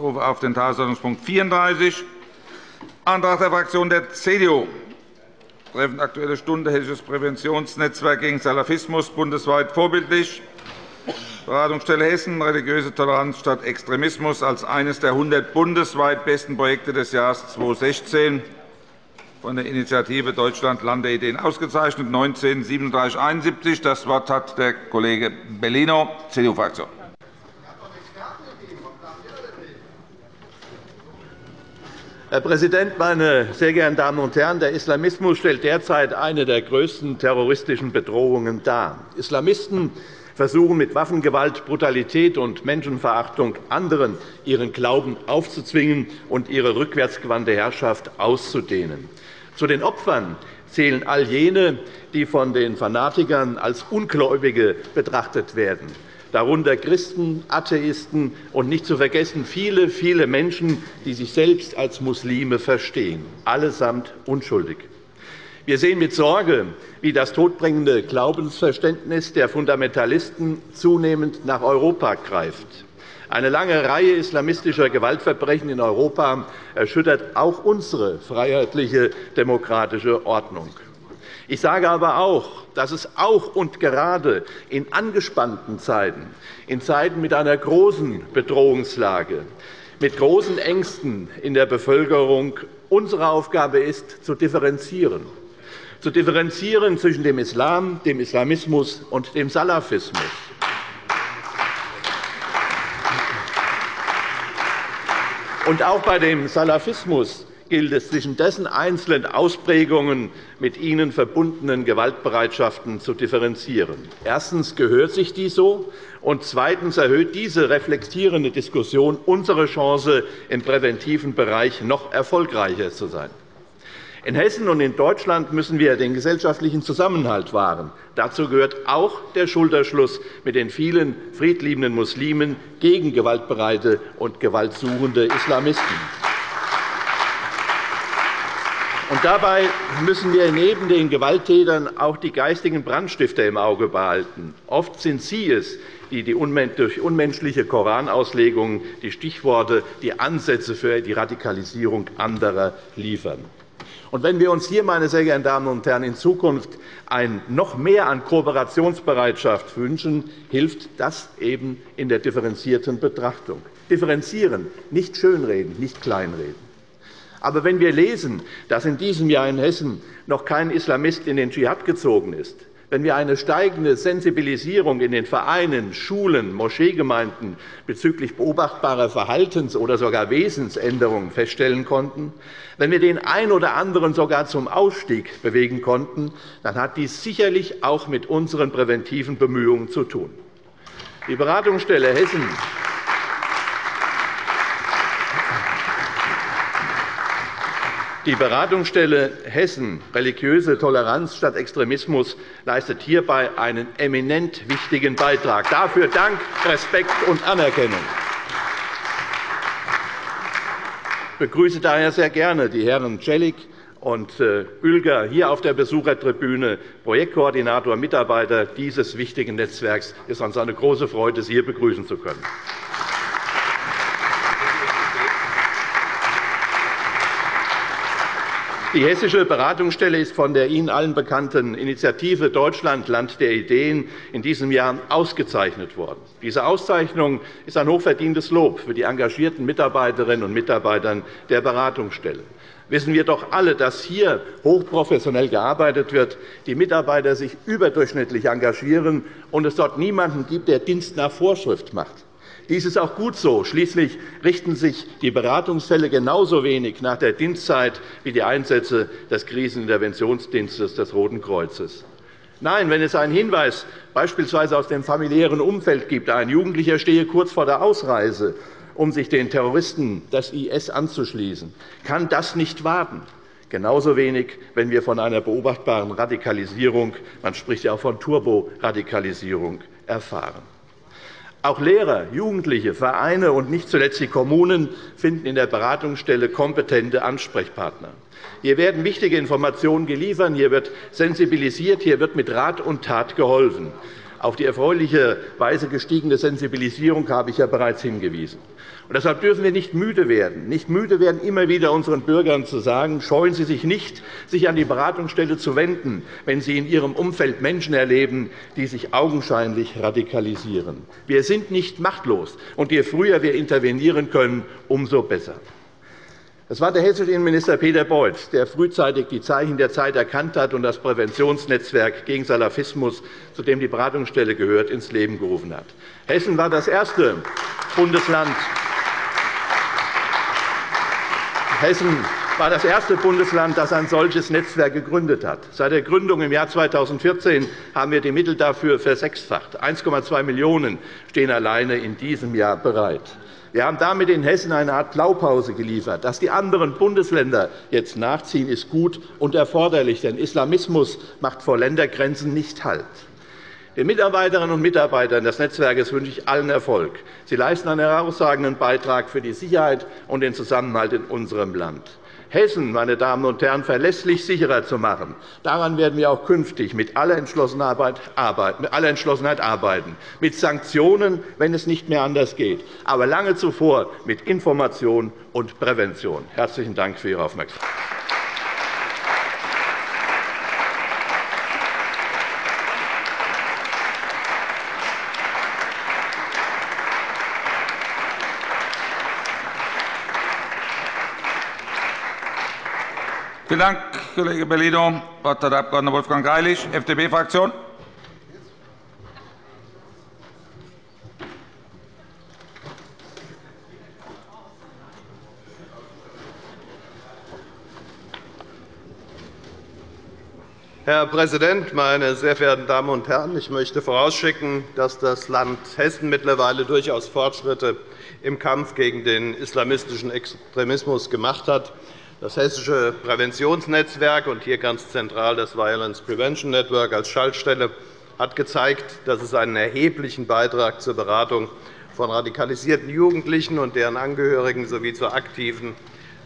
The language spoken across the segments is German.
rufe auf den Tagesordnungspunkt 34, Antrag der Fraktion der CDU, Treffen Aktuelle Stunde Hessisches Präventionsnetzwerk gegen Salafismus bundesweit vorbildlich. Beratungsstelle Hessen, religiöse Toleranz statt Extremismus als eines der 100 bundesweit besten Projekte des Jahres 2016 von der Initiative Deutschland Land der Ideen ausgezeichnet, 19 3771. Das Wort hat der Kollege Bellino, CDU-Fraktion. Herr Präsident, meine sehr geehrten Damen und Herren! Der Islamismus stellt derzeit eine der größten terroristischen Bedrohungen dar. Islamisten versuchen mit Waffengewalt, Brutalität und Menschenverachtung anderen ihren Glauben aufzuzwingen und ihre rückwärtsgewandte Herrschaft auszudehnen. Zu den Opfern zählen all jene, die von den Fanatikern als Ungläubige betrachtet werden darunter Christen, Atheisten und nicht zu vergessen viele, viele Menschen, die sich selbst als Muslime verstehen, allesamt unschuldig. Wir sehen mit Sorge, wie das todbringende Glaubensverständnis der Fundamentalisten zunehmend nach Europa greift. Eine lange Reihe islamistischer Gewaltverbrechen in Europa erschüttert auch unsere freiheitliche demokratische Ordnung. Ich sage aber auch, dass es auch und gerade in angespannten Zeiten, in Zeiten mit einer großen Bedrohungslage, mit großen Ängsten in der Bevölkerung unsere Aufgabe ist, zu differenzieren zu differenzieren zwischen dem Islam, dem Islamismus und dem Salafismus. Und auch bei dem Salafismus gilt es, zwischen dessen einzelnen Ausprägungen mit ihnen verbundenen Gewaltbereitschaften zu differenzieren. Erstens gehört sich dies so, und zweitens erhöht diese reflektierende Diskussion unsere Chance, im präventiven Bereich noch erfolgreicher zu sein. In Hessen und in Deutschland müssen wir den gesellschaftlichen Zusammenhalt wahren. Dazu gehört auch der Schulterschluss mit den vielen friedliebenden Muslimen gegen gewaltbereite und gewaltsuchende Islamisten. Und dabei müssen wir neben den Gewalttätern auch die geistigen Brandstifter im Auge behalten. Oft sind sie es, die durch unmenschliche Koranauslegungen die Stichworte, die Ansätze für die Radikalisierung anderer liefern. Und wenn wir uns hier, meine sehr geehrten Damen und Herren, in Zukunft ein noch mehr an Kooperationsbereitschaft wünschen, hilft das eben in der differenzierten Betrachtung. Differenzieren, nicht schönreden, nicht kleinreden. Aber wenn wir lesen, dass in diesem Jahr in Hessen noch kein Islamist in den Dschihad gezogen ist, wenn wir eine steigende Sensibilisierung in den Vereinen, Schulen, Moscheegemeinden bezüglich beobachtbarer Verhaltens- oder sogar Wesensänderungen feststellen konnten, wenn wir den einen oder anderen sogar zum Ausstieg bewegen konnten, dann hat dies sicherlich auch mit unseren präventiven Bemühungen zu tun. Die Beratungsstelle Hessen Die Beratungsstelle Hessen Religiöse Toleranz statt Extremismus leistet hierbei einen eminent wichtigen Beitrag. Dafür Dank, Respekt und Anerkennung. Ich begrüße daher sehr gerne die Herren Celik und Oelger äh, hier auf der Besuchertribüne, Projektkoordinator, Mitarbeiter dieses wichtigen Netzwerks. Es ist uns eine große Freude, Sie hier begrüßen zu können. Die Hessische Beratungsstelle ist von der Ihnen allen bekannten Initiative Deutschland Land der Ideen in diesem Jahr ausgezeichnet worden. Diese Auszeichnung ist ein hochverdientes Lob für die engagierten Mitarbeiterinnen und Mitarbeiter der Beratungsstelle wissen wir doch alle, dass hier hochprofessionell gearbeitet wird, die Mitarbeiter sich überdurchschnittlich engagieren und es dort niemanden gibt, der Dienst nach Vorschrift macht. Dies ist auch gut so. Schließlich richten sich die Beratungsfälle genauso wenig nach der Dienstzeit wie die Einsätze des Kriseninterventionsdienstes des Roten Kreuzes. Nein, wenn es einen Hinweis beispielsweise aus dem familiären Umfeld gibt, ein Jugendlicher stehe kurz vor der Ausreise, um sich den Terroristen des IS anzuschließen, kann das nicht warten. Genauso wenig, wenn wir von einer beobachtbaren Radikalisierung, man spricht ja auch von Turboradikalisierung, erfahren. Auch Lehrer, Jugendliche, Vereine und nicht zuletzt die Kommunen finden in der Beratungsstelle kompetente Ansprechpartner. Hier werden wichtige Informationen geliefert, hier wird sensibilisiert, hier wird mit Rat und Tat geholfen. Auf die erfreulicherweise gestiegene Sensibilisierung habe ich ja bereits hingewiesen. Und deshalb dürfen wir nicht müde werden, nicht müde werden, immer wieder unseren Bürgern zu sagen, scheuen Sie sich nicht, sich an die Beratungsstelle zu wenden, wenn Sie in Ihrem Umfeld Menschen erleben, die sich augenscheinlich radikalisieren. Wir sind nicht machtlos, und je früher wir intervenieren können, umso besser. Es war der hessische Innenminister Peter Beuth, der frühzeitig die Zeichen der Zeit erkannt hat und das Präventionsnetzwerk gegen Salafismus, zu dem die Beratungsstelle gehört, ins Leben gerufen hat. Hessen war das erste Bundesland, Hessen war das erste Bundesland, das ein solches Netzwerk gegründet hat. Seit der Gründung im Jahr 2014 haben wir die Mittel dafür versechsfacht. 1,2 Millionen € stehen alleine in diesem Jahr bereit. Wir haben damit in Hessen eine Art Blaupause geliefert. Dass die anderen Bundesländer jetzt nachziehen, ist gut und erforderlich, denn Islamismus macht vor Ländergrenzen nicht Halt. Den Mitarbeiterinnen und Mitarbeitern des Netzwerkes wünsche ich allen Erfolg. Sie leisten einen herausragenden Beitrag für die Sicherheit und den Zusammenhalt in unserem Land. Hessen, meine Damen und Herren, verlässlich sicherer zu machen. Daran werden wir auch künftig mit aller Entschlossenheit arbeiten, mit Sanktionen, wenn es nicht mehr anders geht, aber lange zuvor mit Information und Prävention. – Herzlichen Dank für Ihre Aufmerksamkeit. Dank, Kollege Bellino. Das Wort hat der Abg. Wolfgang Greilich, FDP-Fraktion. Herr Präsident, meine sehr verehrten Damen und Herren! Ich möchte vorausschicken, dass das Land Hessen mittlerweile durchaus Fortschritte im Kampf gegen den islamistischen Extremismus gemacht hat. Das Hessische Präventionsnetzwerk und hier ganz zentral das Violence Prevention Network als Schaltstelle hat gezeigt, dass es einen erheblichen Beitrag zur Beratung von radikalisierten Jugendlichen und deren Angehörigen sowie zur aktiven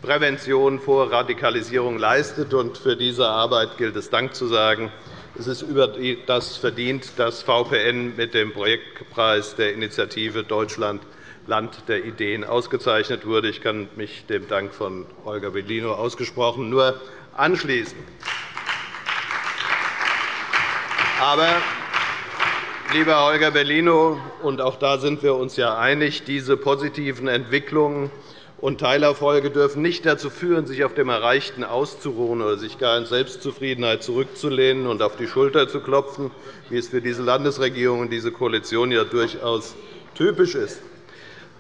Prävention vor Radikalisierung leistet. Für diese Arbeit gilt es Dank zu sagen. Es ist über das verdient, dass VPN mit dem Projektpreis der Initiative Deutschland Land der Ideen ausgezeichnet wurde. Ich kann mich dem Dank von Holger Bellino ausgesprochen nur anschließen. Aber, lieber Holger Bellino, und auch da sind wir uns ja einig, diese positiven Entwicklungen und Teilerfolge dürfen nicht dazu führen, sich auf dem Erreichten auszuruhen oder sich gar in Selbstzufriedenheit zurückzulehnen und auf die Schulter zu klopfen, wie es für diese Landesregierung und diese Koalition ja durchaus typisch ist.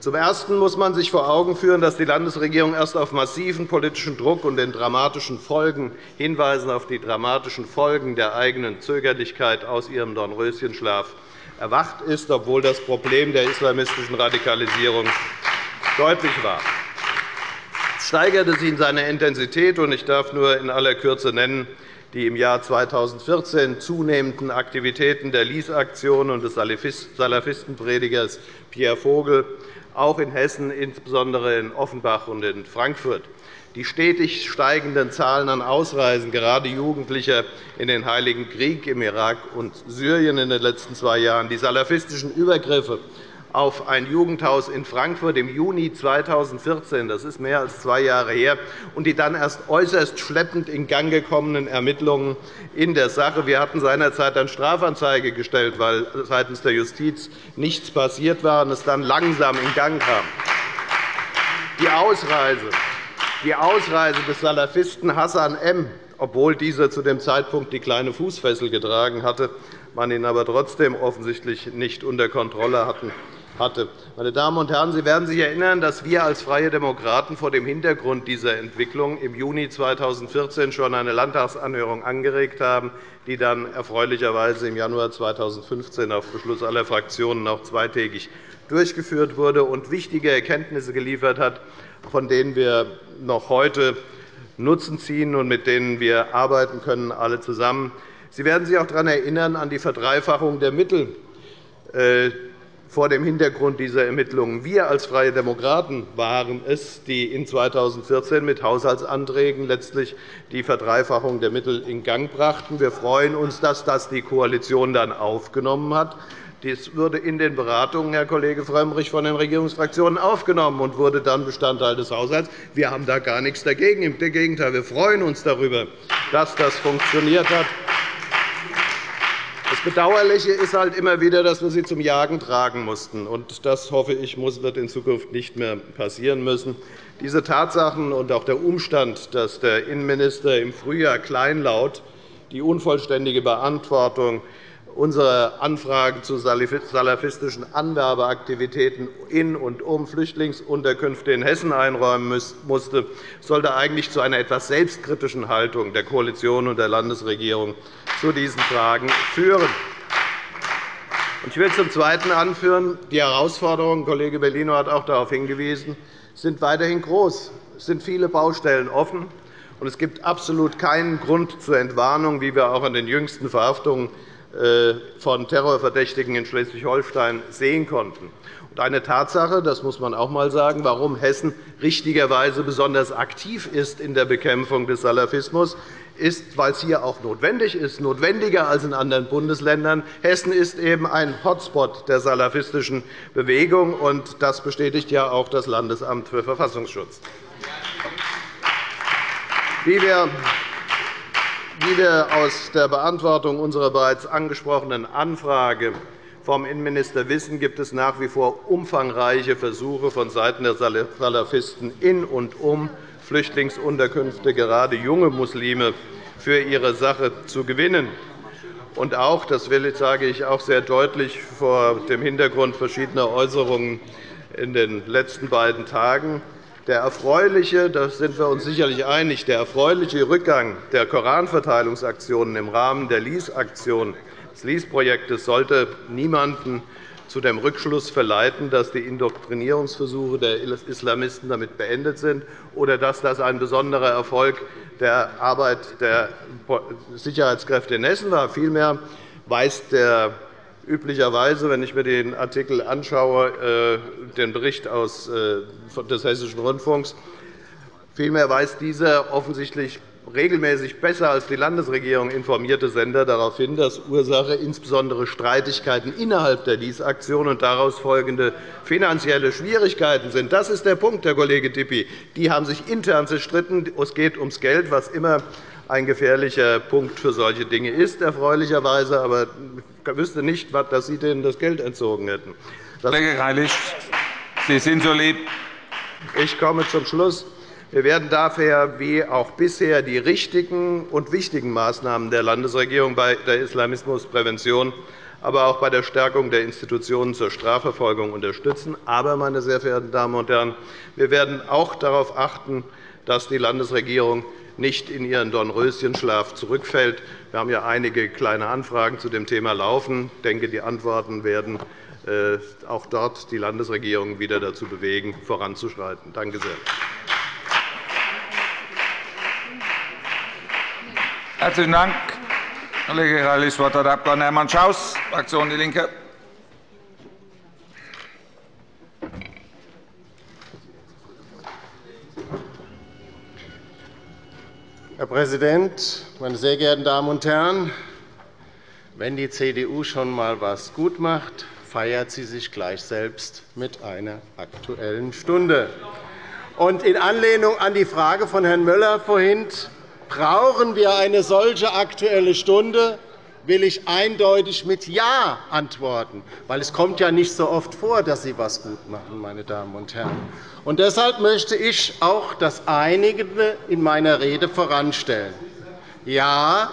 Zum Ersten muss man sich vor Augen führen, dass die Landesregierung erst auf massiven politischen Druck und den dramatischen Folgen hinweisen auf die dramatischen Folgen der eigenen Zögerlichkeit aus ihrem Dornröschenschlaf erwacht ist, obwohl das Problem der islamistischen Radikalisierung deutlich war. Es steigerte sich in seiner Intensität, und ich darf nur in aller Kürze nennen, die im Jahr 2014 zunehmenden Aktivitäten der Lies-Aktion und des Salafistenpredigers Pierre Vogel, auch in Hessen, insbesondere in Offenbach und in Frankfurt. Die stetig steigenden Zahlen an Ausreisen, gerade Jugendlicher in den Heiligen Krieg im Irak und Syrien in den letzten zwei Jahren, die salafistischen Übergriffe auf ein Jugendhaus in Frankfurt im Juni 2014. Das ist mehr als zwei Jahre her. Und die dann erst äußerst schleppend in Gang gekommenen Ermittlungen in der Sache. Wir hatten seinerzeit eine Strafanzeige gestellt, weil seitens der Justiz nichts passiert war und es dann langsam in Gang kam. Die Ausreise, die Ausreise des Salafisten Hassan M., obwohl dieser zu dem Zeitpunkt die kleine Fußfessel getragen hatte, man ihn aber trotzdem offensichtlich nicht unter Kontrolle hatten, hatte. Meine Damen und Herren, Sie werden sich erinnern, dass wir als Freie Demokraten vor dem Hintergrund dieser Entwicklung im Juni 2014 schon eine Landtagsanhörung angeregt haben, die dann erfreulicherweise im Januar 2015 auf Beschluss aller Fraktionen auch zweitägig durchgeführt wurde und wichtige Erkenntnisse geliefert hat, von denen wir noch heute Nutzen ziehen und mit denen wir arbeiten können, alle zusammen. Sie werden sich auch daran erinnern, an die Verdreifachung der Mittel, äh, vor dem Hintergrund dieser Ermittlungen. Wir als Freie Demokraten waren es, die in 2014 mit Haushaltsanträgen letztlich die Verdreifachung der Mittel in Gang brachten. Wir freuen uns, dass das die Koalition dann aufgenommen hat. Dies wurde in den Beratungen, Herr Kollege Frömmrich, von den Regierungsfraktionen aufgenommen und wurde dann Bestandteil des Haushalts. Wir haben da gar nichts dagegen. Im Gegenteil, wir freuen uns darüber, dass das funktioniert hat. Bedauerliche ist halt immer wieder, dass wir sie zum Jagen tragen mussten. Das, hoffe ich, wird in Zukunft nicht mehr passieren müssen. Diese Tatsachen und auch der Umstand, dass der Innenminister im Frühjahr kleinlaut die unvollständige Beantwortung unsere Anfrage zu salafistischen Anwerbeaktivitäten in und um Flüchtlingsunterkünfte in Hessen einräumen musste, sollte eigentlich zu einer etwas selbstkritischen Haltung der Koalition und der Landesregierung zu diesen Fragen führen. Ich will zum Zweiten anführen, die Herausforderungen, Kollege Bellino hat auch darauf hingewiesen, sind weiterhin groß. Es sind viele Baustellen offen, und es gibt absolut keinen Grund zur Entwarnung, wie wir auch an den jüngsten Verhaftungen von Terrorverdächtigen in Schleswig-Holstein sehen konnten. Eine Tatsache, das muss man auch einmal sagen, warum Hessen richtigerweise besonders aktiv ist in der Bekämpfung des Salafismus, ist, weil es hier auch notwendig ist, notwendiger als in anderen Bundesländern. Hessen ist eben ein Hotspot der salafistischen Bewegung, und das bestätigt ja auch das Landesamt für Verfassungsschutz. Wie wir wie wir aus der Beantwortung unserer bereits angesprochenen Anfrage vom Innenminister wissen, gibt es nach wie vor umfangreiche Versuche vonseiten der Salafisten in und um Flüchtlingsunterkünfte, gerade junge Muslime, für ihre Sache zu gewinnen. Und auch, das sage ich auch sehr deutlich vor dem Hintergrund verschiedener Äußerungen in den letzten beiden Tagen, der erfreuliche, da sind wir uns sicherlich einig, der erfreuliche Rückgang der Koranverteilungsaktionen im Rahmen der LEASE-Aktion des LEASE-Projektes sollte niemanden zu dem Rückschluss verleiten, dass die Indoktrinierungsversuche der Islamisten damit beendet sind oder dass das ein besonderer Erfolg der Arbeit der Sicherheitskräfte in Hessen war. Vielmehr weist der üblicherweise, wenn ich mir den Artikel anschaue, äh, den Bericht äh, des Hessischen Rundfunks, vielmehr weist dieser offensichtlich regelmäßig besser als die Landesregierung informierte Sender darauf hin, dass Ursache insbesondere Streitigkeiten innerhalb der LIS-Aktion und daraus folgende finanzielle Schwierigkeiten sind. Das ist der Punkt, Herr Kollege Dippy. Die haben sich intern zerstritten. Es geht ums Geld, was immer ein gefährlicher Punkt für solche Dinge ist, erfreulicherweise. Aber ich wüsste nicht, dass Sie denen das Geld entzogen hätten. Kollege Greilich, Sie sind so lieb. Ich komme zum Schluss. Wir werden daher wie auch bisher die richtigen und wichtigen Maßnahmen der Landesregierung bei der Islamismusprävention, aber auch bei der Stärkung der Institutionen zur Strafverfolgung unterstützen. Aber, meine sehr verehrten Damen und Herren, wir werden auch darauf achten, dass die Landesregierung nicht in ihren Dornröschenschlaf zurückfällt. Wir haben ja einige kleine Anfragen zu dem Thema laufen. Ich denke, die Antworten werden äh, auch dort die Landesregierung wieder dazu bewegen, voranzuschreiten. Danke sehr. Herzlichen Dank, Kollege Greilich. Das Wort hat der Abg. Hermann Schaus, Fraktion DIE LINKE. Herr Präsident, meine sehr geehrten Damen und Herren! Wenn die CDU schon einmal etwas gut macht, feiert sie sich gleich selbst mit einer Aktuellen Stunde. Und in Anlehnung an die Frage von Herrn Müller vorhin, brauchen wir eine solche Aktuelle Stunde, will ich eindeutig mit Ja antworten, weil es kommt ja nicht so oft vor, dass Sie etwas gut machen, meine Damen und Herren. Und deshalb möchte ich auch das Einige in meiner Rede voranstellen. Ja,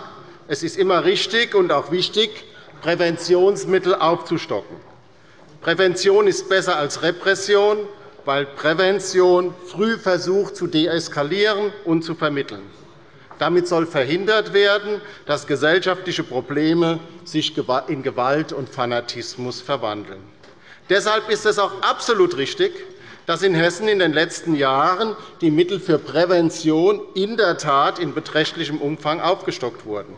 es ist immer richtig und auch wichtig, Präventionsmittel aufzustocken. Prävention ist besser als Repression, weil Prävention früh versucht zu deeskalieren und zu vermitteln. Damit soll verhindert werden, dass gesellschaftliche Probleme sich in Gewalt und Fanatismus verwandeln. Deshalb ist es auch absolut richtig, dass in Hessen in den letzten Jahren die Mittel für Prävention in der Tat in beträchtlichem Umfang aufgestockt wurden.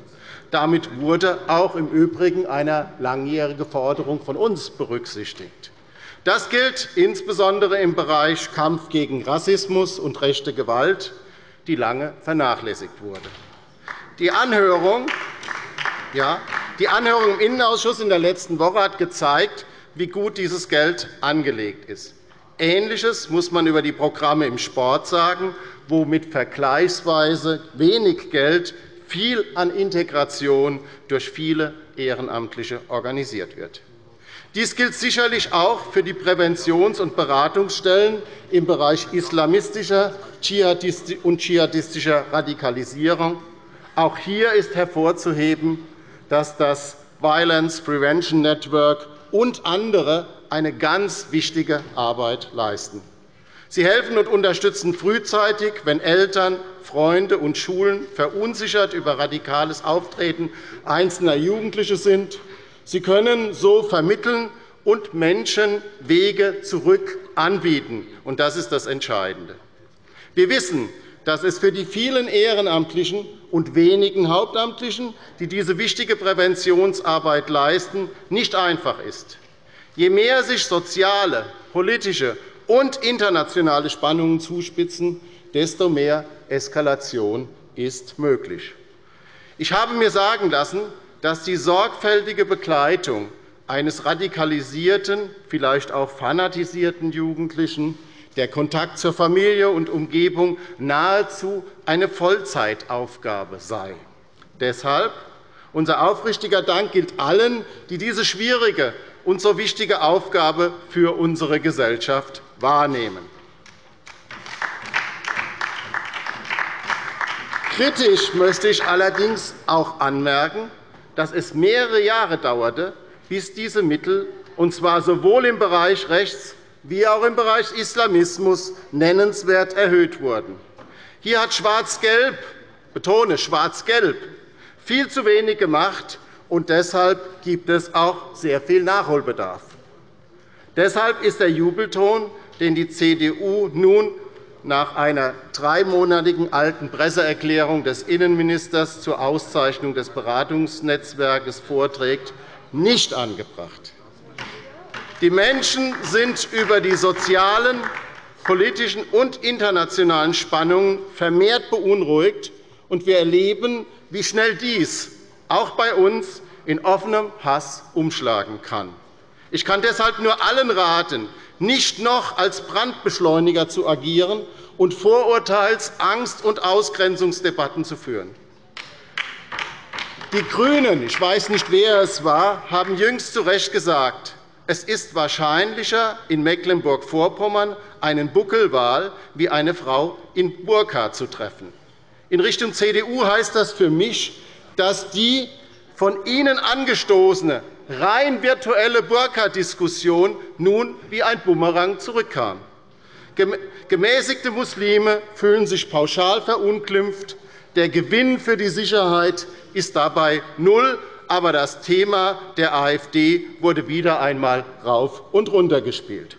Damit wurde auch im Übrigen eine langjährige Forderung von uns berücksichtigt. Das gilt insbesondere im Bereich Kampf gegen Rassismus und rechte Gewalt, die lange vernachlässigt wurde. Die Anhörung, ja, die Anhörung im Innenausschuss in der letzten Woche hat gezeigt, wie gut dieses Geld angelegt ist. Ähnliches muss man über die Programme im Sport sagen, wo mit vergleichsweise wenig Geld viel an Integration durch viele Ehrenamtliche organisiert wird. Dies gilt sicherlich auch für die Präventions- und Beratungsstellen im Bereich islamistischer und dschihadistischer Radikalisierung. Auch hier ist hervorzuheben, dass das Violence Prevention Network und andere eine ganz wichtige Arbeit leisten. Sie helfen und unterstützen frühzeitig, wenn Eltern, Freunde und Schulen verunsichert über radikales Auftreten einzelner Jugendliche sind. Sie können so vermitteln und Menschen Wege zurück anbieten. Und das ist das Entscheidende. Wir wissen, dass es für die vielen Ehrenamtlichen und wenigen Hauptamtlichen, die diese wichtige Präventionsarbeit leisten, nicht einfach ist. Je mehr sich soziale, politische und internationale Spannungen zuspitzen, desto mehr Eskalation ist möglich. Ich habe mir sagen lassen, dass die sorgfältige Begleitung eines radikalisierten, vielleicht auch fanatisierten Jugendlichen, der Kontakt zur Familie und Umgebung nahezu eine Vollzeitaufgabe sei. Deshalb unser aufrichtiger Dank gilt allen, die diese schwierige und so wichtige Aufgabe für unsere Gesellschaft wahrnehmen. Kritisch möchte ich allerdings auch anmerken, dass es mehrere Jahre dauerte, bis diese Mittel, und zwar sowohl im Bereich Rechts- wie auch im Bereich Islamismus, nennenswert erhöht wurden. Hier hat Schwarz-Gelb – betone Schwarz-Gelb – viel zu wenig gemacht, und deshalb gibt es auch sehr viel Nachholbedarf. Deshalb ist der Jubelton, den die CDU nun nach einer dreimonatigen alten Presseerklärung des Innenministers zur Auszeichnung des Beratungsnetzwerkes vorträgt, nicht angebracht. Die Menschen sind über die sozialen, politischen und internationalen Spannungen vermehrt beunruhigt, und wir erleben, wie schnell dies auch bei uns in offenem Hass umschlagen kann. Ich kann deshalb nur allen raten, nicht noch als Brandbeschleuniger zu agieren und Vorurteils-, Angst- und Ausgrenzungsdebatten zu führen. Die GRÜNEN, ich weiß nicht, wer es war, haben jüngst zu Recht gesagt, es ist wahrscheinlicher, in Mecklenburg-Vorpommern einen Buckelwal wie eine Frau in Burka zu treffen. In Richtung CDU heißt das für mich, dass die von Ihnen angestoßene rein virtuelle Burka-Diskussion nun wie ein Bumerang zurückkam. Gemäßigte Muslime fühlen sich pauschal verunglimpft. Der Gewinn für die Sicherheit ist dabei null, aber das Thema der AfD wurde wieder einmal rauf und runter gespielt.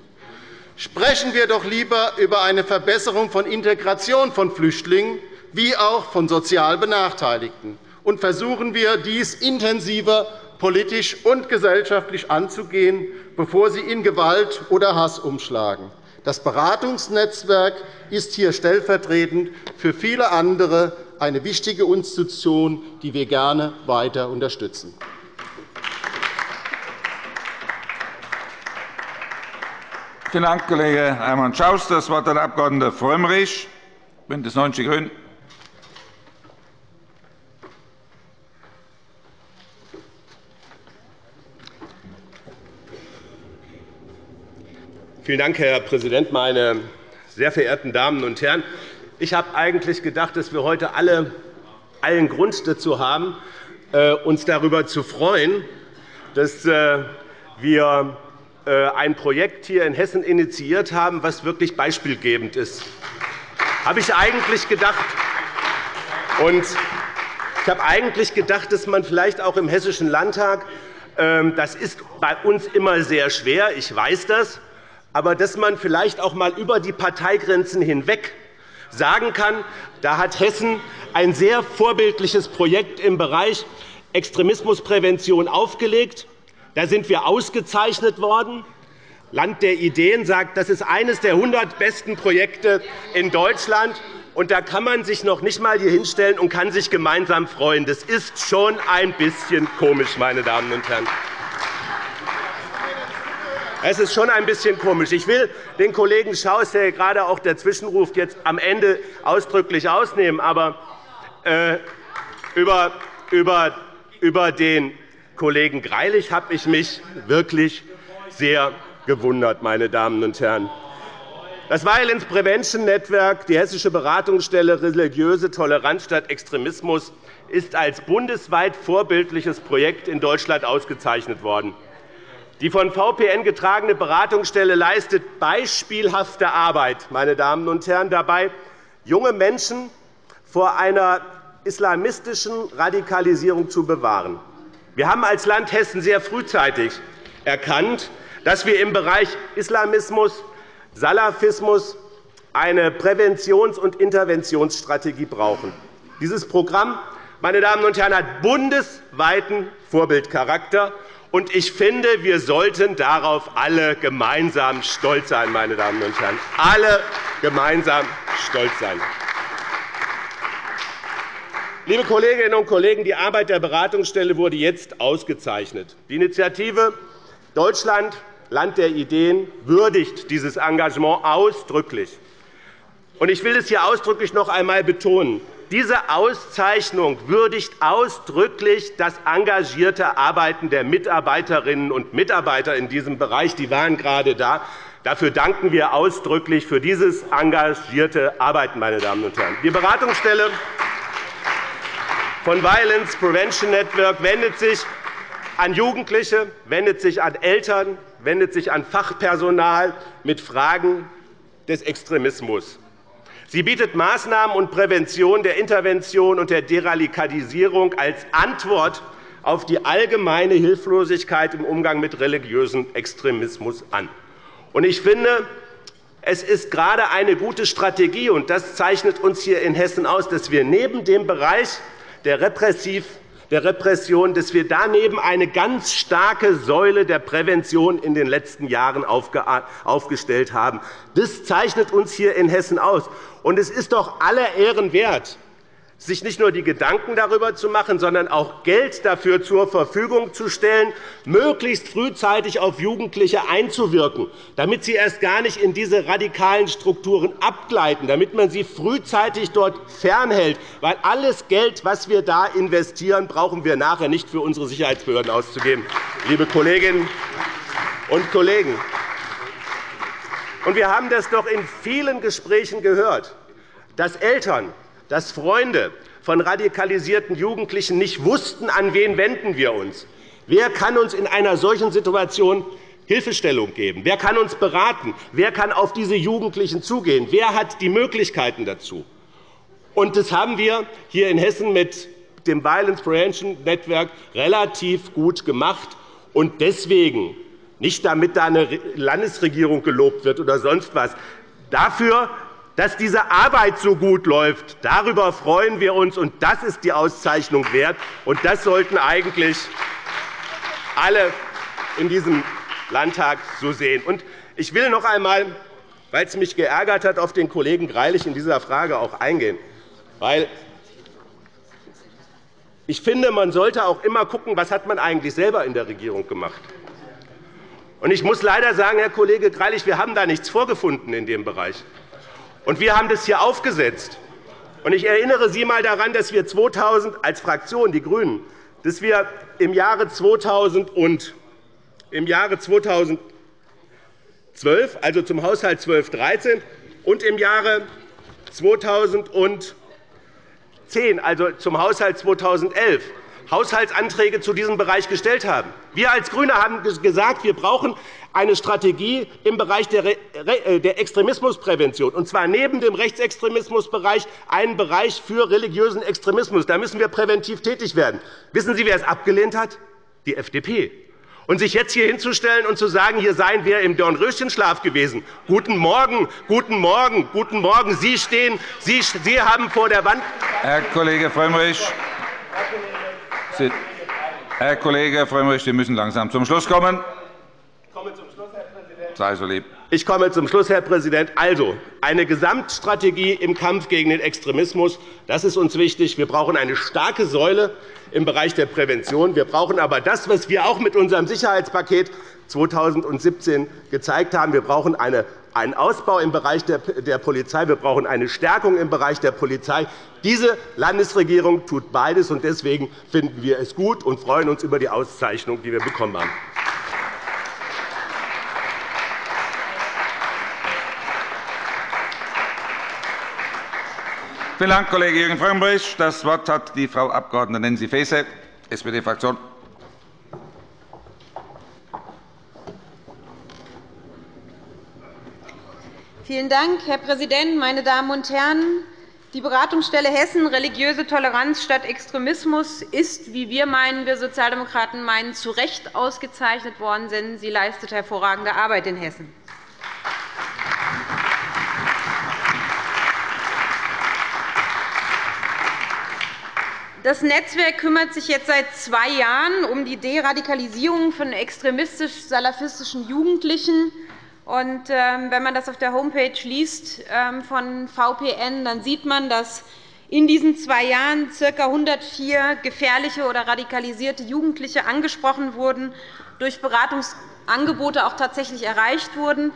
Sprechen wir doch lieber über eine Verbesserung von Integration von Flüchtlingen wie auch von sozial Benachteiligten und versuchen wir, dies intensiver politisch und gesellschaftlich anzugehen, bevor sie in Gewalt oder Hass umschlagen. Das Beratungsnetzwerk ist hier stellvertretend für viele andere eine wichtige Institution, die wir gerne weiter unterstützen. Vielen Dank, Kollege Hermann Schaus. – Das Wort hat der Abg. Frömmrich, BÜNDNIS 90 die GRÜNEN. Vielen Dank, Herr Präsident, meine sehr verehrten Damen und Herren! Ich habe eigentlich gedacht, dass wir heute alle allen Grund dazu haben, äh, uns darüber zu freuen, dass äh, wir äh, ein Projekt hier in Hessen initiiert haben, das wirklich beispielgebend ist. Das habe ich eigentlich gedacht. Und ich habe eigentlich gedacht, dass man vielleicht auch im Hessischen Landtag ähm, das ist bei uns immer sehr schwer, ich weiß das, aber dass man vielleicht auch einmal über die Parteigrenzen hinweg sagen kann, da hat Hessen ein sehr vorbildliches Projekt im Bereich Extremismusprävention aufgelegt. Da sind wir ausgezeichnet worden. Land der Ideen sagt, das ist eines der 100 besten Projekte in Deutschland. Und da kann man sich noch nicht einmal hier hinstellen und kann sich gemeinsam freuen. Das ist schon ein bisschen komisch, meine Damen und Herren. Es ist schon ein bisschen komisch. Ich will den Kollegen Schaus, der gerade auch dazwischen ruft, jetzt am Ende ausdrücklich ausnehmen. Aber äh, über, über, über den Kollegen Greilich habe ich mich wirklich sehr gewundert, meine Damen und Herren. Das Violence Prevention Network, die Hessische Beratungsstelle Religiöse Toleranz statt Extremismus, ist als bundesweit vorbildliches Projekt in Deutschland ausgezeichnet worden. Die von VPN getragene Beratungsstelle leistet beispielhafte Arbeit, meine Damen und Herren, dabei, junge Menschen vor einer islamistischen Radikalisierung zu bewahren. Wir haben als Land Hessen sehr frühzeitig erkannt, dass wir im Bereich Islamismus, Salafismus eine Präventions- und Interventionsstrategie brauchen. Dieses Programm meine Damen und Herren, hat bundesweiten Vorbildcharakter. Und ich finde, wir sollten darauf alle gemeinsam stolz sein, meine Damen und Herren. Alle gemeinsam stolz sein. Liebe Kolleginnen und Kollegen, die Arbeit der Beratungsstelle wurde jetzt ausgezeichnet. Die Initiative Deutschland, Land der Ideen, würdigt dieses Engagement ausdrücklich. Ich will es hier ausdrücklich noch einmal betonen. Diese Auszeichnung würdigt ausdrücklich das engagierte Arbeiten der Mitarbeiterinnen und Mitarbeiter in diesem Bereich. Die waren gerade da. Dafür danken wir ausdrücklich für dieses engagierte Arbeiten. Meine Damen und Herren. Die Beratungsstelle von Violence Prevention Network wendet sich an Jugendliche, wendet sich an Eltern, wendet sich an Fachpersonal mit Fragen des Extremismus. Sie bietet Maßnahmen und Prävention der Intervention und der Deradikalisierung als Antwort auf die allgemeine Hilflosigkeit im Umgang mit religiösem Extremismus an. Ich finde, es ist gerade eine gute Strategie, und das zeichnet uns hier in Hessen aus, dass wir neben dem Bereich der Repressiv der Repression, dass wir daneben eine ganz starke Säule der Prävention in den letzten Jahren aufgestellt haben. Das zeichnet uns hier in Hessen aus. Und es ist doch aller Ehren wert, sich nicht nur die Gedanken darüber zu machen, sondern auch Geld dafür zur Verfügung zu stellen, möglichst frühzeitig auf Jugendliche einzuwirken, damit sie erst gar nicht in diese radikalen Strukturen abgleiten, damit man sie frühzeitig dort fernhält. Weil alles Geld, das wir da investieren, brauchen wir nachher nicht für unsere Sicherheitsbehörden auszugeben, liebe Kolleginnen und Kollegen. Wir haben das doch in vielen Gesprächen gehört, dass Eltern dass Freunde von radikalisierten Jugendlichen nicht wussten, an wen wenden wir uns. Wer kann uns in einer solchen Situation Hilfestellung geben? Wer kann uns beraten? Wer kann auf diese Jugendlichen zugehen? Wer hat die Möglichkeiten dazu? Und das haben wir hier in Hessen mit dem Violence Prevention Network relativ gut gemacht. Und deswegen, nicht damit da eine Landesregierung gelobt wird oder sonst was, dafür dass diese Arbeit so gut läuft, darüber freuen wir uns, und das ist die Auszeichnung wert. Und das sollten eigentlich alle in diesem Landtag so sehen. Und ich will noch einmal, weil es mich geärgert hat, auf den Kollegen Greilich in dieser Frage auch eingehen. Weil ich finde, man sollte auch immer schauen, was hat man eigentlich selber in der Regierung gemacht. Und ich muss leider sagen, Herr Kollege Greilich, wir haben da nichts vorgefunden in dem Bereich. Und wir haben das hier aufgesetzt. Und ich erinnere Sie einmal daran, dass wir 2000 als Fraktion, die GRÜNEN, dass wir im Jahre 2000 und im Jahre 2012, also zum Haushalt 12-13 und im Jahre 2010, also zum Haushalt 2011, Haushaltsanträge zu diesem Bereich gestellt haben. Wir als GRÜNE haben gesagt, wir brauchen eine Strategie im Bereich äh, der Extremismusprävention, und zwar neben dem Rechtsextremismusbereich einen Bereich für religiösen Extremismus. Da müssen wir präventiv tätig werden. Wissen Sie, wer es abgelehnt hat? Die FDP. Und sich jetzt hier hinzustellen und zu sagen, hier seien wir im Dornröschenschlaf gewesen. Guten Morgen, guten Morgen, guten Morgen. Sie stehen, Sie, Sie haben vor der Wand. Herr Kollege Frömmrich, Herr Kollege Frömmrich, Sie müssen langsam zum Schluss kommen. Ich komme zum Schluss, Herr Präsident. Sei so lieb. Ich komme zum Schluss, Herr Präsident. Also, eine Gesamtstrategie im Kampf gegen den Extremismus, das ist uns wichtig. Wir brauchen eine starke Säule im Bereich der Prävention. Wir brauchen aber das, was wir auch mit unserem Sicherheitspaket 2017 gezeigt haben. Wir brauchen eine einen Ausbau im Bereich der Polizei. Wir brauchen eine Stärkung im Bereich der Polizei. Diese Landesregierung tut beides, und deswegen finden wir es gut und freuen uns über die Auszeichnung, die wir bekommen haben. Vielen Dank, Kollege Jürgen Frömmrich. Das Wort hat die Frau Abg. Nancy Faeser, SPD-Fraktion. Vielen Dank, Herr Präsident, meine Damen und Herren! Die Beratungsstelle Hessen Religiöse Toleranz statt Extremismus ist, wie wir meinen, wir Sozialdemokraten meinen, zu Recht ausgezeichnet worden, denn sie leistet hervorragende Arbeit in Hessen. Das Netzwerk kümmert sich jetzt seit zwei Jahren um die Deradikalisierung von extremistisch-salafistischen Jugendlichen und, ähm, wenn man das auf der Homepage liest ähm, von VPN, dann sieht man, dass in diesen zwei Jahren ca. 104 gefährliche oder radikalisierte Jugendliche angesprochen wurden, durch Beratungsangebote auch tatsächlich erreicht wurden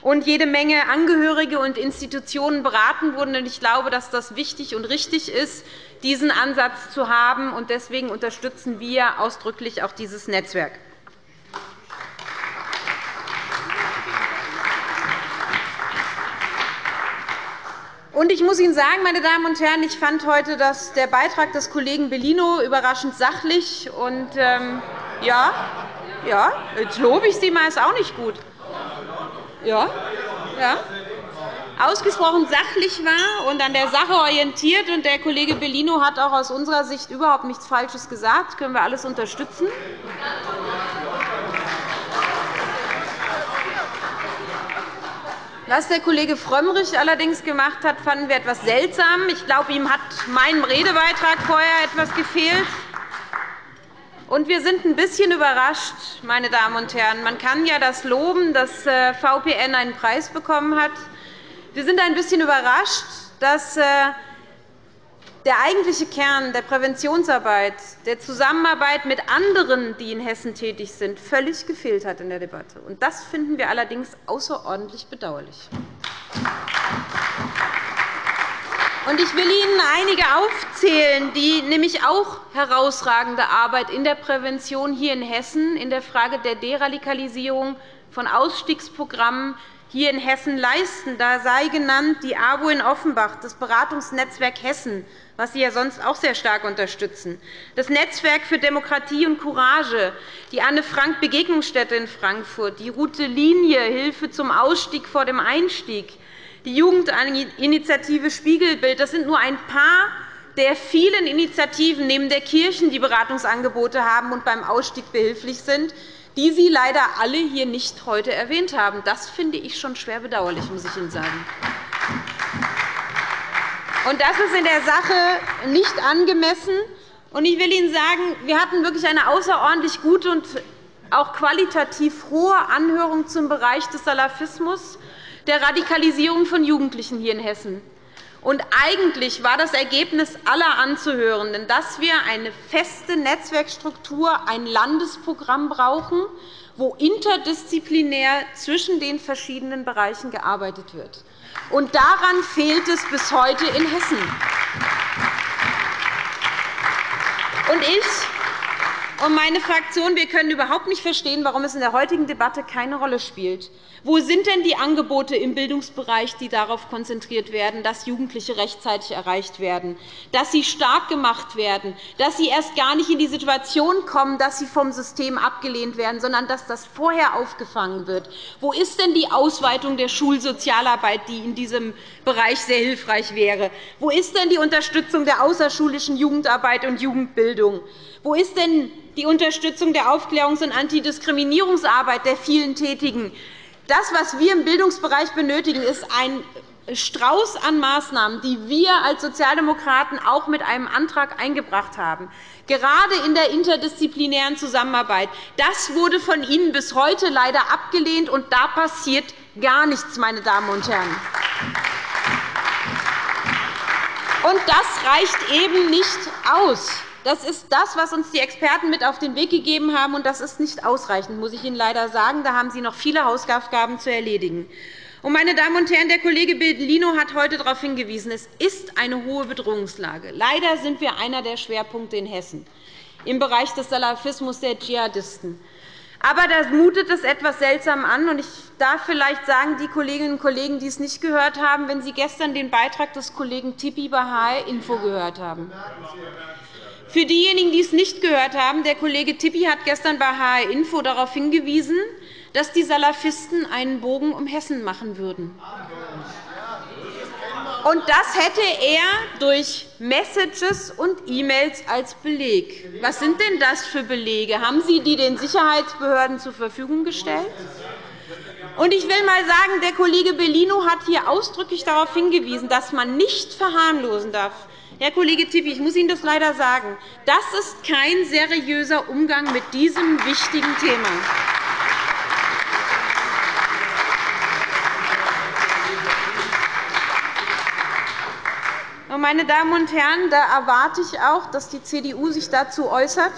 und jede Menge Angehörige und Institutionen beraten wurden. Ich glaube, dass das wichtig und richtig ist, diesen Ansatz zu haben. Deswegen unterstützen wir ausdrücklich auch dieses Netzwerk. Und ich muss Ihnen sagen, meine Damen und Herren, ich fand heute dass der Beitrag des Kollegen Bellino überraschend sachlich. Und, ähm, ja, ja, jetzt lobe ich Sie mal, ist auch nicht gut. Ja, ja ausgesprochen sachlich war und an der Sache orientiert. Und der Kollege Bellino hat auch aus unserer Sicht überhaupt nichts Falsches gesagt. Das können wir alles unterstützen. Was der Kollege Frömmrich allerdings gemacht hat, fanden wir etwas seltsam. Ich glaube, ihm hat meinem Redebeitrag vorher etwas gefehlt. Und wir sind ein bisschen überrascht, meine Damen und Herren. Man kann ja das loben, dass äh, VPN einen Preis bekommen hat. Wir sind ein bisschen überrascht, dass äh, der eigentliche Kern der Präventionsarbeit, der Zusammenarbeit mit anderen, die in Hessen tätig sind, völlig gefehlt hat in der Debatte. Das finden wir allerdings außerordentlich bedauerlich. Ich will Ihnen einige aufzählen, die nämlich auch herausragende Arbeit in der Prävention hier in Hessen in der Frage der Deradikalisierung von Ausstiegsprogrammen hier in Hessen leisten. Da sei genannt die AWO in Offenbach, das Beratungsnetzwerk Hessen, was Sie ja sonst auch sehr stark unterstützen, das Netzwerk für Demokratie und Courage, die Anne-Frank-Begegnungsstätte in Frankfurt, die Route Linie Hilfe zum Ausstieg vor dem Einstieg, die Jugendinitiative Spiegelbild. Das sind nur ein paar der vielen Initiativen neben der Kirchen, die Beratungsangebote haben und beim Ausstieg behilflich sind die Sie leider alle hier nicht heute erwähnt haben. Das finde ich schon schwer bedauerlich, muss ich Ihnen sagen. Und das ist in der Sache nicht angemessen. Ich will Ihnen sagen, wir hatten wirklich eine außerordentlich gute und auch qualitativ hohe Anhörung zum Bereich des Salafismus, der Radikalisierung von Jugendlichen hier in Hessen. Und eigentlich war das Ergebnis aller Anzuhörenden, dass wir eine feste Netzwerkstruktur, ein Landesprogramm brauchen, wo interdisziplinär zwischen den verschiedenen Bereichen gearbeitet wird. Und daran fehlt es bis heute in Hessen. Und ich und meine Fraktion wir können überhaupt nicht verstehen, warum es in der heutigen Debatte keine Rolle spielt. Wo sind denn die Angebote im Bildungsbereich, die darauf konzentriert werden, dass Jugendliche rechtzeitig erreicht werden, dass sie stark gemacht werden, dass sie erst gar nicht in die Situation kommen, dass sie vom System abgelehnt werden, sondern dass das vorher aufgefangen wird? Wo ist denn die Ausweitung der Schulsozialarbeit, die in diesem Bereich sehr hilfreich wäre? Wo ist denn die Unterstützung der außerschulischen Jugendarbeit und Jugendbildung? Wo ist denn die Unterstützung der Aufklärungs- und Antidiskriminierungsarbeit der vielen Tätigen? Das, was wir im Bildungsbereich benötigen, ist ein Strauß an Maßnahmen, die wir als Sozialdemokraten auch mit einem Antrag eingebracht haben, gerade in der interdisziplinären Zusammenarbeit, das wurde von Ihnen bis heute leider abgelehnt, und da passiert gar nichts, meine Damen und Herren. Und das reicht eben nicht aus. Das ist das, was uns die Experten mit auf den Weg gegeben haben, und das ist nicht ausreichend, muss ich Ihnen leider sagen. Da haben Sie noch viele Hausaufgaben zu erledigen. Meine Damen und Herren, der Kollege Bellino hat heute darauf hingewiesen, es ist eine hohe Bedrohungslage. Leider sind wir einer der Schwerpunkte in Hessen im Bereich des Salafismus der Dschihadisten. Aber da mutet es etwas seltsam an. Ich darf vielleicht sagen, die Kolleginnen und Kollegen, die es nicht gehört haben, wenn Sie gestern den Beitrag des Kollegen Tippi bei HR Info gehört haben. Für diejenigen, die es nicht gehört haben, der Kollege Tippi hat gestern bei HR Info darauf hingewiesen, dass die Salafisten einen Bogen um Hessen machen würden. Und das hätte er durch Messages und E-Mails als Beleg. Was sind denn das für Belege? Haben Sie die den Sicherheitsbehörden zur Verfügung gestellt? Und ich will einmal sagen, der Kollege Bellino hat hier ausdrücklich darauf hingewiesen, dass man nicht verharmlosen darf. Herr Kollege Tippi, ich muss Ihnen das leider sagen. Das ist kein seriöser Umgang mit diesem wichtigen Thema. Meine Damen und Herren, da erwarte ich auch, dass die CDU sich dazu äußert.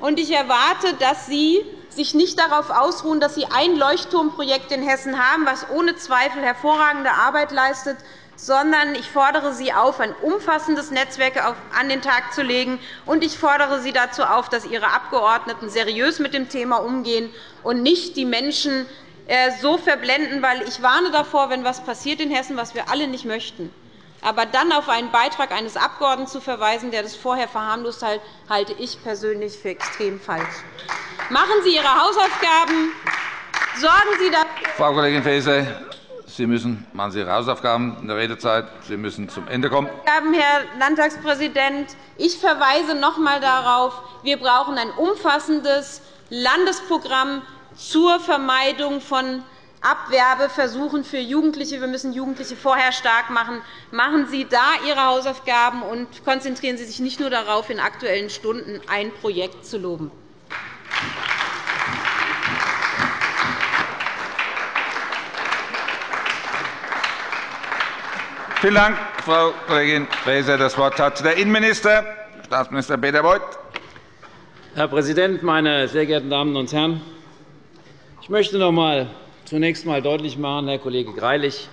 Und ich erwarte, dass Sie sich nicht darauf ausruhen, dass Sie ein Leuchtturmprojekt in Hessen haben, das ohne Zweifel hervorragende Arbeit leistet, sondern ich fordere Sie auf, ein umfassendes Netzwerk an den Tag zu legen. Und ich fordere Sie dazu auf, dass Ihre Abgeordneten seriös mit dem Thema umgehen und nicht die Menschen äh, so verblenden. Weil ich warne davor, wenn etwas passiert in Hessen, was wir alle nicht möchten, aber dann auf einen Beitrag eines Abgeordneten zu verweisen, der das vorher verharmlost hat, halte ich persönlich für extrem falsch. Machen Sie Ihre Hausaufgaben. Sorgen Sie dafür. Frau Kollegin Faeser, Sie müssen machen Sie Ihre Hausaufgaben in der Redezeit. Sie müssen zum Ende kommen. Herr Landtagspräsident, ich verweise noch einmal darauf, wir brauchen ein umfassendes Landesprogramm zur Vermeidung von Abwerbeversuchen für Jugendliche. Wir müssen Jugendliche vorher stark machen. Machen Sie da Ihre Hausaufgaben und konzentrieren Sie sich nicht nur darauf, in Aktuellen Stunden ein Projekt zu loben. Vielen Dank, Frau Kollegin Faeser. Das Wort hat der Innenminister, Staatsminister Peter Beuth. Herr Präsident, meine sehr geehrten Damen und Herren! Ich möchte noch einmal zunächst einmal deutlich machen, Herr Kollege Greilich,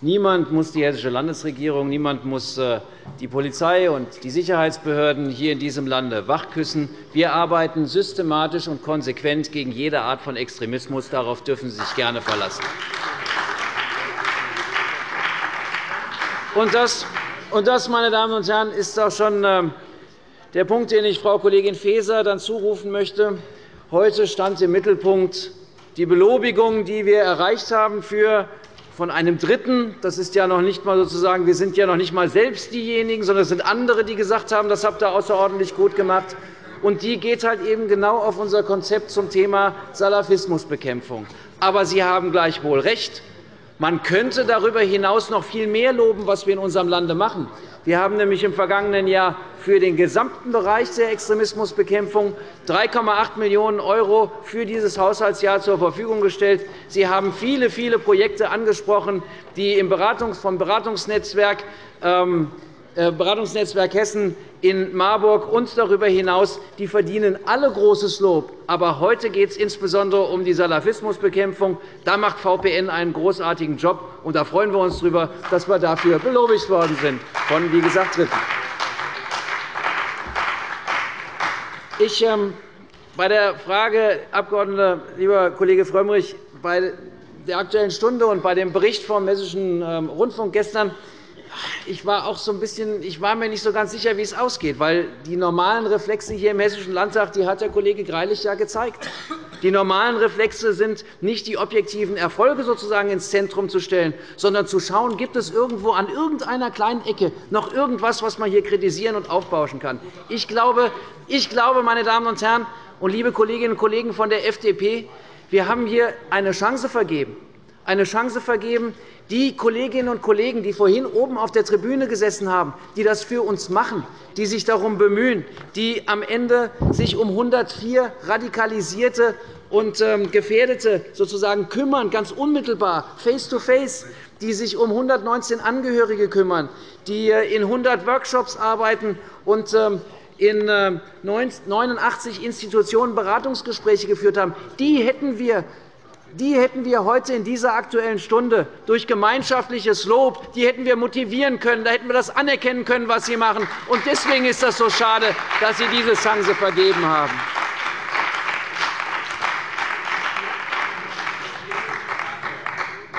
niemand muss die Hessische Landesregierung, niemand muss äh, die Polizei und die Sicherheitsbehörden hier in diesem Lande wachküssen. Wir arbeiten systematisch und konsequent gegen jede Art von Extremismus. Darauf dürfen Sie sich gerne verlassen. Und das, und das, meine Damen und Herren, ist auch schon ähm, der Punkt, den ich Frau Kollegin Faeser dann zurufen möchte. Heute stand im Mittelpunkt die Belobigung, die wir erreicht haben für von einem Dritten. Das ist ja noch nicht mal sozusagen, wir sind ja noch nicht einmal selbst diejenigen, sondern es sind andere, die gesagt haben, das habt ihr außerordentlich gut gemacht. Und die geht halt eben genau auf unser Konzept zum Thema Salafismusbekämpfung. Aber Sie haben gleichwohl recht. Man könnte darüber hinaus noch viel mehr loben, was wir in unserem Lande machen. Wir haben nämlich im vergangenen Jahr für den gesamten Bereich der Extremismusbekämpfung 3,8 Millionen € für dieses Haushaltsjahr zur Verfügung gestellt. Sie haben viele, viele Projekte angesprochen, die vom Beratungsnetzwerk ähm, äh, Beratungsnetzwerk Hessen in Marburg und darüber hinaus, die verdienen alle großes Lob. Aber heute geht es insbesondere um die Salafismusbekämpfung. Da macht VPN einen großartigen Job, und da freuen wir uns darüber, dass wir dafür belobigt worden sind von, wie gesagt, Dritten. Ich, ähm, bei der Frage, Abg. lieber Kollege Frömmrich, bei der Aktuellen Stunde und bei dem Bericht vom Hessischen ähm, Rundfunk gestern ich war auch so ein bisschen, ich war mir nicht so ganz sicher, wie es ausgeht, weil die normalen Reflexe hier im Hessischen Landtag, die hat der Kollege Greilich ja gezeigt. Die normalen Reflexe sind nicht die objektiven Erfolge sozusagen ins Zentrum zu stellen, sondern zu schauen, gibt es irgendwo an irgendeiner kleinen Ecke noch irgendwas, was man hier kritisieren und aufbauschen kann. Ich glaube, ich glaube meine Damen und Herren und liebe Kolleginnen und Kollegen von der FDP, wir haben hier eine Chance vergeben eine Chance vergeben, die Kolleginnen und Kollegen, die vorhin oben auf der Tribüne gesessen haben, die das für uns machen, die sich darum bemühen, die am Ende sich um 104 radikalisierte und ähm, Gefährdete sozusagen kümmern, ganz unmittelbar, face-to-face, die sich um 119 Angehörige kümmern, die äh, in 100 Workshops arbeiten und ähm, in 89 ähm, Institutionen Beratungsgespräche geführt haben, die hätten wir die hätten wir heute in dieser Aktuellen Stunde durch gemeinschaftliches Lob die hätten wir motivieren können. Da hätten wir das anerkennen können, was sie machen. Und deswegen ist es so schade, dass Sie diese Chance vergeben haben.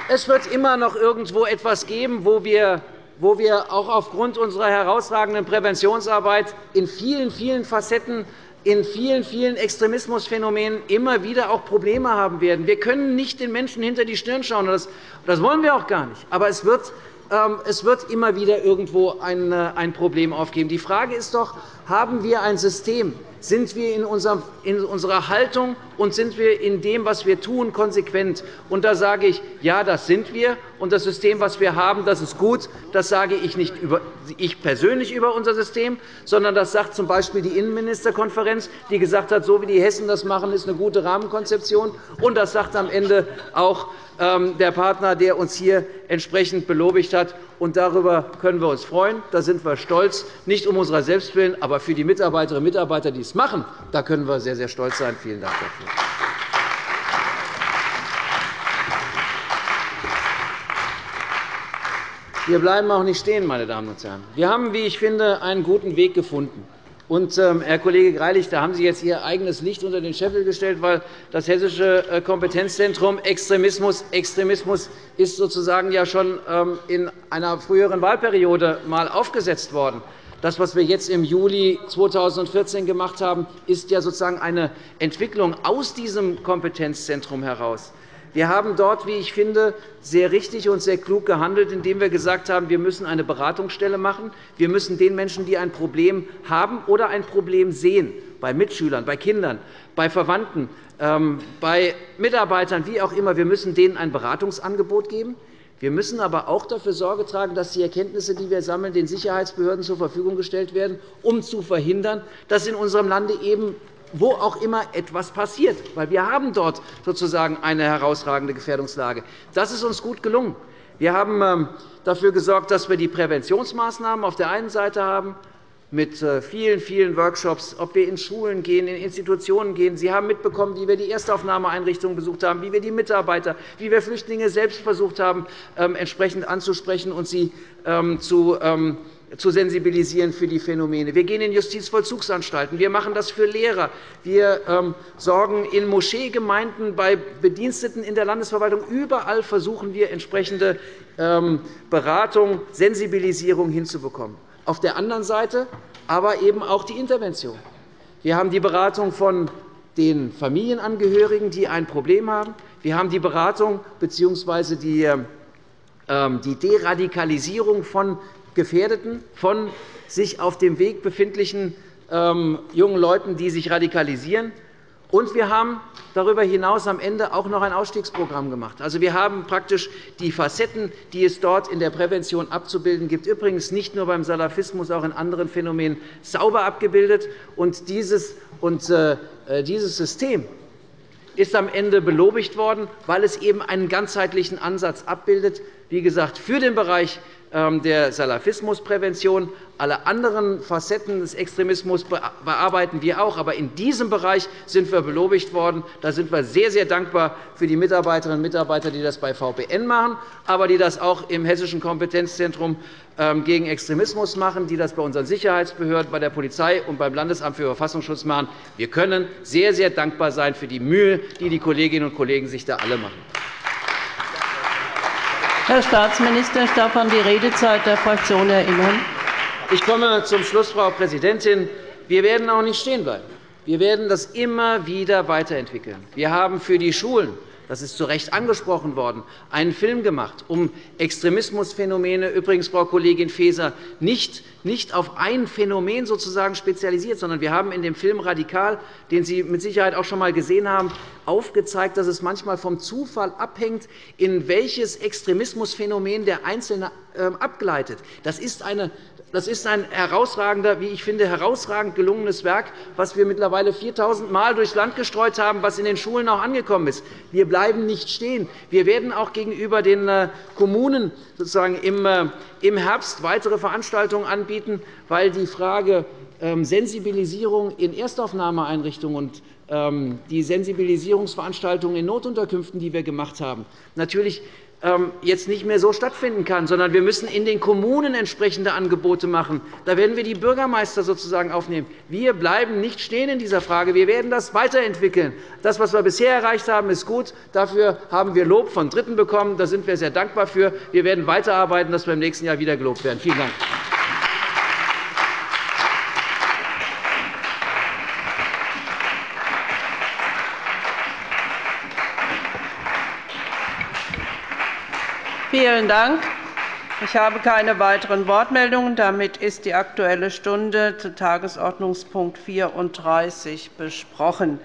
Es wird immer noch irgendwo etwas geben, wo wir wo wir auch aufgrund unserer herausragenden Präventionsarbeit in vielen, vielen Facetten in vielen, vielen Extremismusphänomenen immer wieder auch Probleme haben werden. Wir können nicht den Menschen hinter die Stirn schauen. Das wollen wir auch gar nicht. Aber es wird ähm, es wird immer wieder irgendwo äh, ein Problem aufgeben. Die Frage ist doch, haben wir ein System, sind wir in unserer Haltung und sind wir in dem, was wir tun, konsequent? Und da sage ich, ja, das sind wir. Und das System, das wir haben, das ist gut. Das sage ich nicht über, ich persönlich über unser System, sondern das sagt z.B. die Innenministerkonferenz, die gesagt hat, so wie die Hessen das machen, ist eine gute Rahmenkonzeption. Und das sagt am Ende auch ähm, der Partner, der uns hier entsprechend belobigt hat. Und darüber können wir uns freuen. Da sind wir stolz, nicht um unserer selbst willen, aber für die Mitarbeiterinnen und Mitarbeiter, die es machen. Da können wir sehr, sehr stolz sein. Vielen Dank dafür. Wir bleiben auch nicht stehen, meine Damen und Herren. Wir haben, wie ich finde, einen guten Weg gefunden. Und, ähm, Herr Kollege Greilich, da haben Sie jetzt Ihr eigenes Licht unter den Scheffel gestellt, weil das Hessische äh, Kompetenzzentrum Extremismus, Extremismus ist sozusagen ja schon ähm, in einer früheren Wahlperiode einmal aufgesetzt worden. Das, was wir jetzt im Juli 2014 gemacht haben, ist ja sozusagen eine Entwicklung aus diesem Kompetenzzentrum heraus. Wir haben dort, wie ich finde, sehr richtig und sehr klug gehandelt, indem wir gesagt haben, wir müssen eine Beratungsstelle machen. Wir müssen den Menschen, die ein Problem haben oder ein Problem sehen, bei Mitschülern, bei Kindern, bei Verwandten, ähm, bei Mitarbeitern, wie auch immer, wir müssen denen ein Beratungsangebot geben. Wir müssen aber auch dafür Sorge tragen, dass die Erkenntnisse, die wir sammeln, den Sicherheitsbehörden zur Verfügung gestellt werden, um zu verhindern, dass in unserem Lande eben wo auch immer etwas passiert. Weil wir haben dort sozusagen eine herausragende Gefährdungslage. Das ist uns gut gelungen. Wir haben ähm, dafür gesorgt, dass wir die Präventionsmaßnahmen auf der einen Seite haben, mit äh, vielen, vielen Workshops, ob wir in Schulen gehen, in Institutionen gehen. Sie haben mitbekommen, wie wir die Erstaufnahmeeinrichtungen besucht haben, wie wir die Mitarbeiter, wie wir Flüchtlinge selbst versucht haben, ähm, entsprechend anzusprechen und sie ähm, zu zu sensibilisieren für die Phänomene. Wir gehen in Justizvollzugsanstalten. Wir machen das für Lehrer. Wir ähm, sorgen in Moscheegemeinden, bei Bediensteten in der Landesverwaltung. Überall versuchen wir, entsprechende ähm, Beratung, Sensibilisierung hinzubekommen. Auf der anderen Seite aber eben auch die Intervention. Wir haben die Beratung von den Familienangehörigen, die ein Problem haben. Wir haben die Beratung bzw. die ähm, die Deradikalisierung von Gefährdeten, von sich auf dem Weg befindlichen ähm, jungen Leuten, die sich radikalisieren. Und wir haben darüber hinaus am Ende auch noch ein Ausstiegsprogramm gemacht. Also, wir haben praktisch die Facetten, die es dort in der Prävention abzubilden gibt, übrigens nicht nur beim Salafismus, auch in anderen Phänomenen sauber abgebildet. Und dieses, und, äh, dieses System ist am Ende belobigt worden, weil es eben einen ganzheitlichen Ansatz abbildet, wie gesagt, für den Bereich der Salafismusprävention. Alle anderen Facetten des Extremismus bearbeiten wir auch. Aber in diesem Bereich sind wir belobigt worden. Da sind wir sehr, sehr dankbar für die Mitarbeiterinnen und Mitarbeiter, die das bei VPN machen, aber die das auch im Hessischen Kompetenzzentrum ähm, gegen Extremismus machen, die das bei unseren Sicherheitsbehörden, bei der Polizei und beim Landesamt für Verfassungsschutz machen. Wir können sehr, sehr dankbar sein für die Mühe, die die Kolleginnen und Kollegen sich da alle machen. Herr Staatsminister, ich darf an die Redezeit der Fraktion erinnern. Ich komme zum Schluss, Frau Präsidentin. Wir werden auch nicht stehen bleiben. Wir werden das immer wieder weiterentwickeln. Wir haben für die Schulen das ist zu Recht angesprochen worden, einen Film gemacht, um Extremismusphänomene, übrigens, Frau Kollegin Faeser, nicht nicht auf ein Phänomen sozusagen spezialisiert, sondern wir haben in dem Film Radikal, den Sie mit Sicherheit auch schon einmal gesehen haben, aufgezeigt, dass es manchmal vom Zufall abhängt, in welches Extremismusphänomen der Einzelne ähm, abgleitet. Das ist eine das ist ein herausragender, wie ich finde, herausragend gelungenes Werk, das wir mittlerweile 4.000 Mal durchs Land gestreut haben, was in den Schulen auch angekommen ist. Wir bleiben nicht stehen. Wir werden auch gegenüber den äh, Kommunen sozusagen äh, im Herbst weitere Veranstaltungen anbieten, weil die Frage ähm, Sensibilisierung in Erstaufnahmeeinrichtungen und ähm, die Sensibilisierungsveranstaltungen in Notunterkünften, die wir gemacht haben, natürlich jetzt nicht mehr so stattfinden kann, sondern wir müssen in den Kommunen entsprechende Angebote machen. Da werden wir die Bürgermeister sozusagen aufnehmen. Wir bleiben nicht stehen in dieser Frage. Wir werden das weiterentwickeln. Das, was wir bisher erreicht haben, ist gut. Dafür haben wir Lob von Dritten bekommen. Da sind wir sehr dankbar für. Wir werden weiterarbeiten, dass wir im nächsten Jahr wieder gelobt werden. Vielen Dank. Vielen Dank. Ich habe keine weiteren Wortmeldungen. Damit ist die Aktuelle Stunde zu Tagesordnungspunkt 34 besprochen.